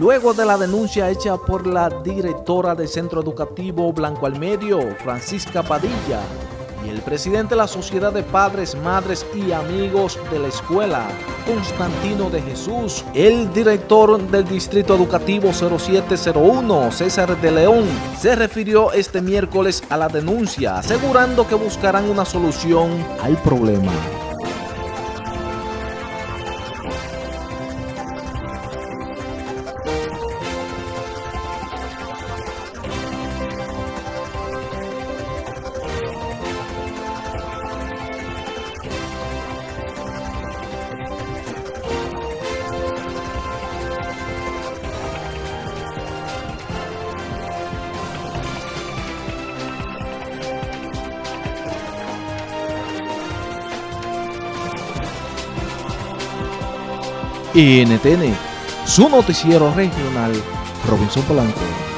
luego de la denuncia hecha por la directora del Centro Educativo Blanco Almedio, Francisca Padilla, y el presidente de la Sociedad de Padres, Madres y Amigos de la Escuela, Constantino de Jesús, el director del Distrito Educativo 0701, César de León, se refirió este miércoles a la denuncia, asegurando que buscarán una solución al problema. NTN, su noticiero regional, Robinson Polanco.